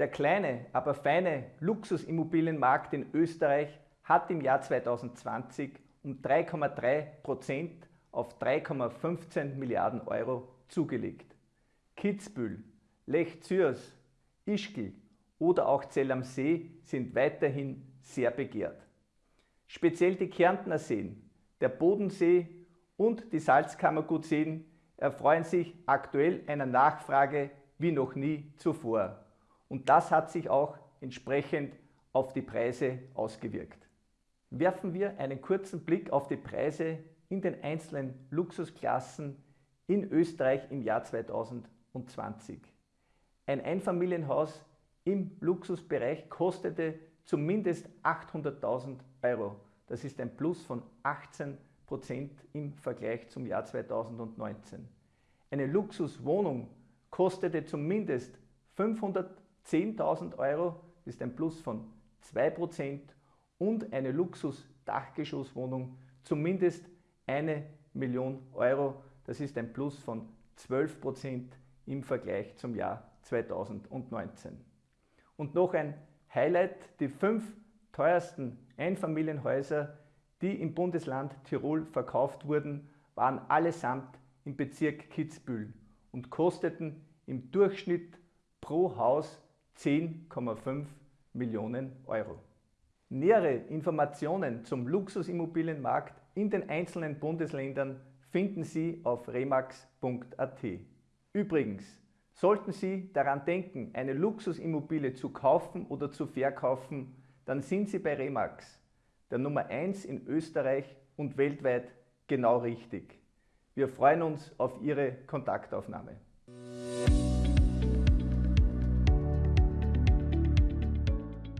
Der kleine, aber feine Luxusimmobilienmarkt in Österreich hat im Jahr 2020 um 3,3 Prozent auf 3,15 Milliarden Euro zugelegt. Kitzbühel, Lech Zürs, Ischgl oder auch Zell am See sind weiterhin sehr begehrt. Speziell die Kärntner Seen, der Bodensee und die Salzkammergutseen erfreuen sich aktuell einer Nachfrage wie noch nie zuvor. Und das hat sich auch entsprechend auf die Preise ausgewirkt. Werfen wir einen kurzen Blick auf die Preise in den einzelnen Luxusklassen in Österreich im Jahr 2020. Ein Einfamilienhaus im Luxusbereich kostete zumindest 800.000 Euro. Das ist ein Plus von 18 Prozent im Vergleich zum Jahr 2019. Eine Luxuswohnung kostete zumindest 510.000 Euro, das ist ein Plus von 2 Prozent und eine Luxus-Dachgeschosswohnung zumindest eine Million Euro, das ist ein Plus von 12 Prozent im Vergleich zum Jahr 2019. Und noch ein Highlight, die fünf teuersten Einfamilienhäuser, die im Bundesland Tirol verkauft wurden, waren allesamt im Bezirk Kitzbühel und kosteten im Durchschnitt pro Haus 10,5 Millionen Euro. Nähere Informationen zum Luxusimmobilienmarkt in den einzelnen Bundesländern finden Sie auf remax.at. Übrigens, sollten Sie daran denken, eine Luxusimmobilie zu kaufen oder zu verkaufen, dann sind Sie bei Remax, der Nummer 1 in Österreich und weltweit, genau richtig. Wir freuen uns auf Ihre Kontaktaufnahme.